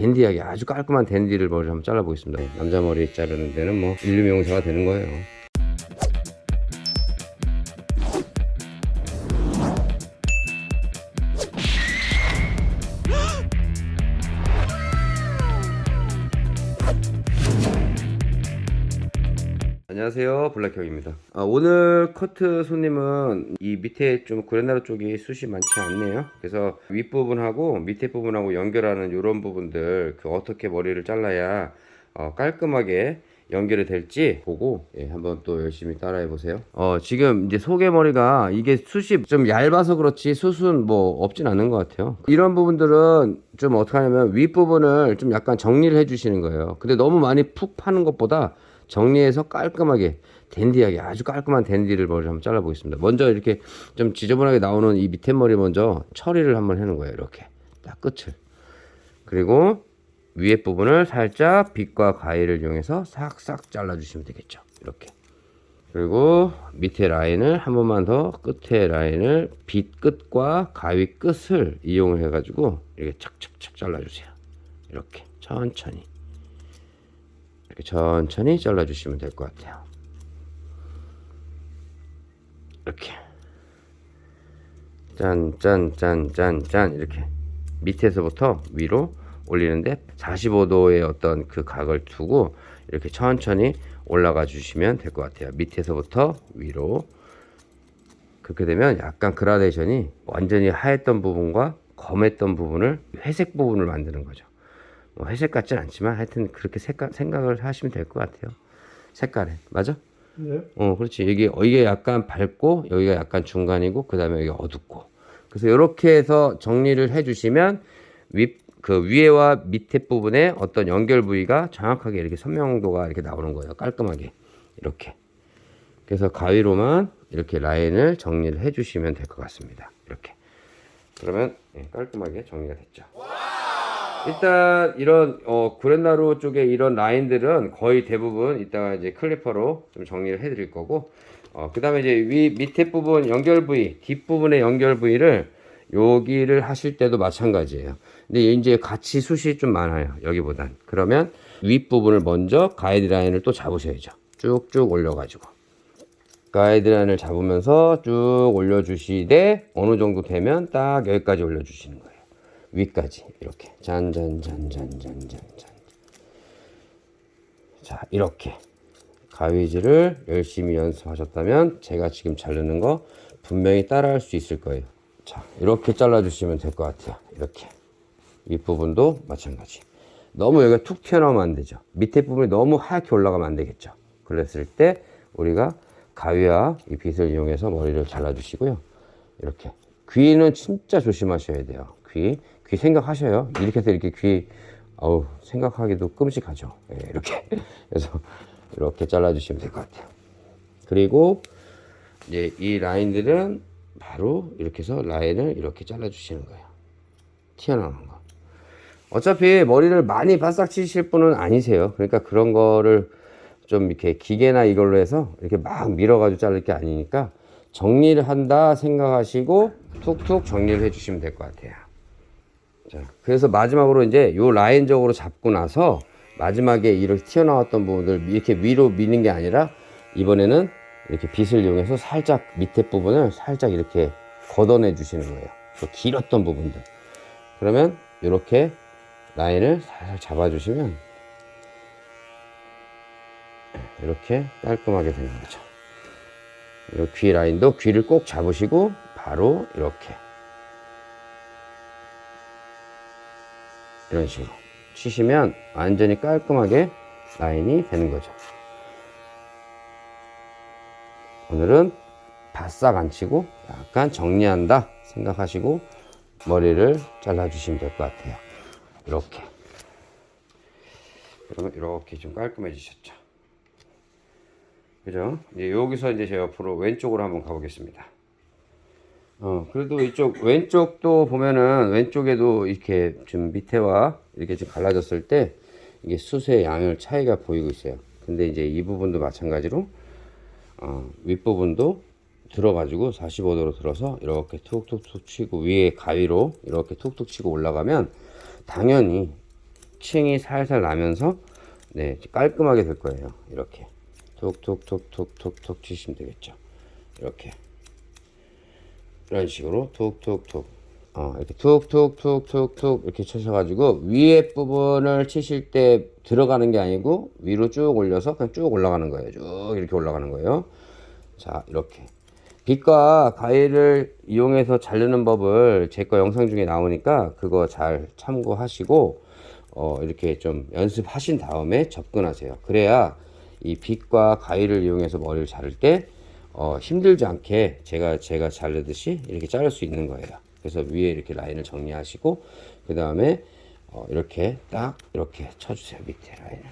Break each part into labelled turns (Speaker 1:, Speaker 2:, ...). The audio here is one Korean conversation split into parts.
Speaker 1: 댄디하게 아주 깔끔한 댄디를 머리를 한번 잘라보겠습니다. 남자 머리 자르는 데는 뭐 인류 명사가 되는 거예요 안녕하세요. 블랙형입니다. 아, 오늘 커트 손님은 이 밑에 좀 그랜나루 쪽이 숱이 많지 않네요. 그래서 윗부분하고 밑에 부분하고 연결하는 이런 부분들 그 어떻게 머리를 잘라야 어, 깔끔하게 연결이 될지 보고 예, 한번 또 열심히 따라해 보세요. 어, 지금 이제 소개머리가 이게 숱이 좀 얇아서 그렇지 숱은 뭐 없진 않은 것 같아요. 이런 부분들은 좀 어떻게 하냐면 윗부분을 좀 약간 정리를 해 주시는 거예요. 근데 너무 많이 푹 파는 것보다 정리해서 깔끔하게 댄디하게 아주 깔끔한 댄디를 머리를 한번 잘라 보겠습니다. 먼저 이렇게 좀 지저분하게 나오는 이 밑에 머리 먼저 처리를 한번 해놓은 거예요. 이렇게. 딱 끝을. 그리고 위에 부분을 살짝 빗과 가위를 이용해서 싹싹 잘라 주시면 되겠죠. 이렇게. 그리고 밑에 라인을 한 번만 더 끝에 라인을 빗 끝과 가위 끝을 이용해 가지고 이렇게 착착착 잘라 주세요. 이렇게. 천천히 이렇게 천천히 잘라 주시면 될 것 같아요. 이렇게. 짠짠짠짠 짠. 이렇게. 밑에서부터 위로 올리는데 45도의 어떤 그 각을 두고 이렇게 천천히 올라가 주시면 될 것 같아요. 밑에서부터 위로. 그렇게 되면 약간 그라데이션이 완전히 하였던 부분과 검했던 부분을 회색 부분을 만드는 거죠. 뭐 회색 같진 않지만 하여튼 그렇게 색깔, 생각을 하시면 될 것 같아요. 색깔에. 맞아?
Speaker 2: 네.
Speaker 1: 어 그렇지. 이게 어, 이게 약간 밝고 여기가 약간 중간이고 그 다음에 여기 어둡고. 그래서 이렇게 해서 정리를 해 주시면 윗 그 위에와 밑에 부분에 어떤 연결 부위가 정확하게 이렇게 선명도가 이렇게 나오는 거예요. 깔끔하게. 이렇게. 그래서 가위로만 이렇게 라인을 정리를 해 주시면 될 것 같습니다. 이렇게. 그러면 예, 깔끔하게 정리가 됐죠 일단 이런 어, 구렛나루 쪽에 이런 라인들은 거의 대부분 이따가 이제 클리퍼로 좀 정리를 해 드릴 거고 어, 그 다음에 이제 위 밑에 부분 연결 부위 뒷부분의 연결 부위를 여기를 하실 때도 마찬가지예요. 근데 이제 같이 숱이 좀 많아요 여기보단. 그러면 윗부분을 먼저 가이드라인을 또 잡으셔야죠. 쭉쭉 올려 가지고. 가이드라인을 잡으면서 쭉 올려 주시되 어느 정도 되면 딱 여기까지 올려 주시는 거예요 위까지 이렇게. 잔잔잔잔잔잔잔. 자 이렇게. 가위질을 열심히 연습하셨다면 제가 지금 자르는 거 분명히 따라 할 수 있을 거예요. 자 이렇게 잘라 주시면 될 것 같아요. 이렇게. 윗부분도 마찬가지. 너무 여기가 툭 튀어나오면 안 되죠. 밑에 부분이 너무 하얗게 올라가면 안 되겠죠. 그랬을 때 우리가 가위와 이 빗을 이용해서 머리를 잘라 주시고요. 이렇게. 귀는 진짜 조심하셔야 돼요. 귀, 귀 생각하셔요. 이렇게 해서 이렇게 귀 어우 생각하기도 끔찍하죠. 예, 이렇게. 그래서 이렇게 잘라 주시면 될 것 같아요. 그리고 이제 이 라인들은 바로 이렇게 해서 라인을 이렇게 잘라 주시는 거예요. 튀어나오는 거. 어차피 머리를 많이 바싹 치실 분은 아니세요. 그러니까 그런 거를 좀 이렇게 기계나 이걸로 해서 이렇게 막 밀어가지고 자를 게 아니니까 정리를 한다 생각하시고 툭툭 정리를 해주시면 될 것 같아요. 자, 그래서 마지막으로 이제 요 라인적으로 잡고 나서 마지막에 이렇게 튀어나왔던 부분들 이렇게 위로 미는 게 아니라 이번에는 이렇게 빗을 이용해서 살짝 밑에 부분을 살짝 이렇게 걷어내 주시는 거예요. 그 길었던 부분들. 그러면 이렇게 라인을 살살 잡아주시면 이렇게 깔끔하게 되는 거죠. 귀 라인도 귀를 꼭 잡으시고 바로 이렇게 이런 식으로 치시면 완전히 깔끔하게 라인이 되는 거죠. 오늘은 바싹 안 치고 약간 정리한다 생각하시고 머리를 잘라 주시면 될 것 같아요. 이렇게 그러면 이렇게 좀 깔끔해지셨죠. 그죠? 이제 여기서 이제 제 옆으로 왼쪽으로 한번 가보겠습니다. 어, 그래도 이쪽 왼쪽도 보면은 왼쪽에도 이렇게 좀 밑에와 이렇게 좀 갈라졌을 때 이게 숱의 양을 차이가 보이고 있어요. 근데 이제 이 부분도 마찬가지로 어, 윗부분도 들어가지고 45도로 들어서 이렇게 툭툭툭 치고 위에 가위로 이렇게 툭툭 치고 올라가면 당연히 층이 살살 나면서 네 깔끔하게 될 거예요. 이렇게. 툭툭툭툭툭툭 치시면 되겠죠. 이렇게 이런 식으로 툭툭툭. 어, 이렇게 툭툭툭툭툭 이렇게 쳐셔가지고 위에 부분을 치실 때 들어가는 게 아니고 위로 쭉 올려서 그냥 쭉 올라가는 거예요. 쭉 이렇게 올라가는 거예요. 자 이렇게. 빗과 가위를 이용해서 자르는 법을 제 거 영상 중에 나오니까 그거 잘 참고하시고 어, 이렇게 좀 연습하신 다음에 접근하세요. 그래야 이 빗과 가위를 이용해서 머리를 자를 때 어, 힘들지 않게 제가 제가 자르듯이 이렇게 자를 수 있는 거예요. 그래서 위에 이렇게 라인을 정리하시고 그 다음에 어, 이렇게 딱 이렇게 쳐주세요 밑에 라인을.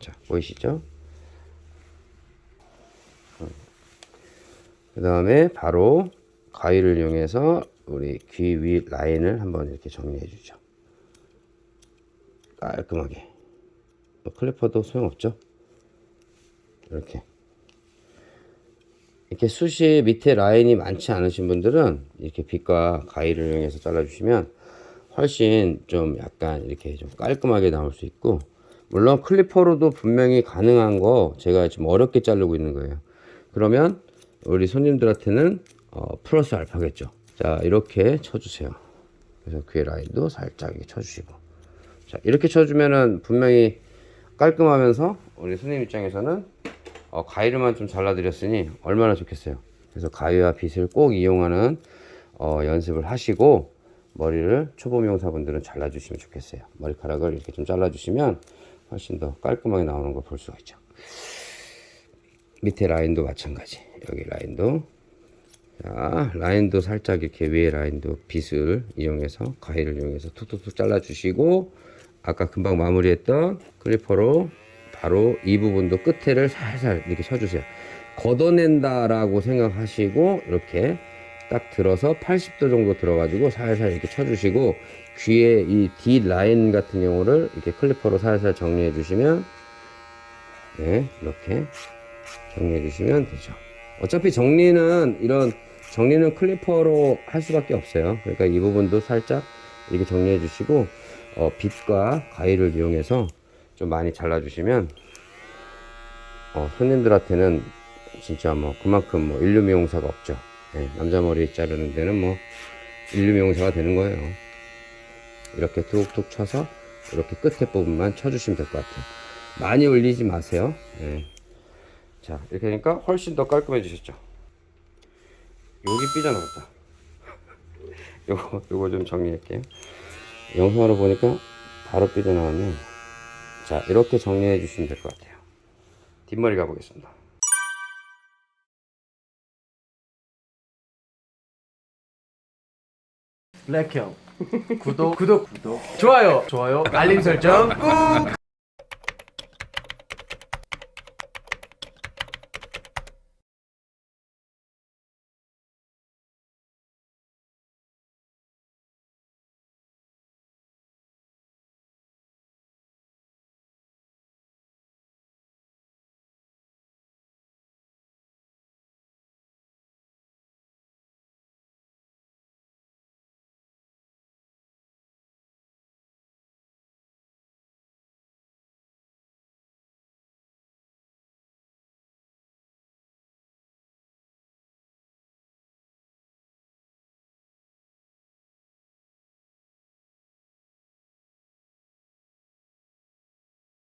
Speaker 1: 자 보이시죠? 그 다음에 바로 가위를 이용해서 우리 귀 위 라인을 한번 이렇게 정리해 주죠. 깔끔하게. 뭐 클리퍼도 소용없죠. 이렇게. 이렇게 숱이 밑에 라인이 많지 않으신 분들은 이렇게 빗과 가위를 이용해서 잘라주시면 훨씬 좀 약간 이렇게 좀 깔끔하게 나올 수 있고 물론 클리퍼로도 분명히 가능한 거 제가 지금 어렵게 자르고 있는 거예요. 그러면 우리 손님들한테는 어, 플러스 알파겠죠. 자 이렇게 쳐주세요. 그래서 귀 라인도 살짝 이렇게 쳐주시고 자 이렇게 쳐주면은 분명히 깔끔하면서 우리 손님 입장에서는 어, 가위를만 좀 잘라드렸으니 얼마나 좋겠어요. 그래서 가위와 빗을 꼭 이용하는 어, 연습을 하시고 머리를 초보 미용사분들은 잘라주시면 좋겠어요. 머리카락을 이렇게 좀 잘라주시면 훨씬 더 깔끔하게 나오는 걸 볼 수가 있죠. 밑에 라인도 마찬가지. 여기 라인도 자, 라인도 살짝 이렇게 위에 라인도 빗을 이용해서 가위를 이용해서 툭툭툭 잘라주시고 아까 금방 마무리했던 클리퍼로 바로 이 부분도 끝에를 살살 이렇게 쳐주세요. 걷어낸다 라고 생각하시고 이렇게 딱 들어서 80도 정도 들어가지고 살살 이렇게 쳐주시고 귀에 이 D 라인 같은 경우를 이렇게 클리퍼로 살살 정리해 주시면 네 이렇게 정리해 주시면 되죠. 어차피 정리는 이런 정리는 클리퍼로 할 수밖에 없어요. 그러니까 이 부분도 살짝 이렇게 정리해 주시고 어, 빗과 가위를 이용해서 좀 많이 잘라 주시면 어, 손님들한테는 진짜 뭐 그만큼 뭐 인류 미용사가 없죠. 예, 남자 머리 자르는 데는 뭐 인류 미용사가 되는 거예요. 이렇게 툭툭 쳐서 이렇게 끝에 부분만 쳐주시면 될 것 같아요. 많이 올리지 마세요. 예. 자 이렇게 하니까 훨씬 더 깔끔해지셨죠 여기 삐져나갔다 요거 요거 좀 정리할게요 영상으로 보니까 바로 삐져나왔네. 자 이렇게 정리해 주시면 될 것 같아요. 뒷머리 가보겠습니다.
Speaker 2: 블랙형. 구독 구독. 구독 좋아요. 좋아요. 알림 설정 꾹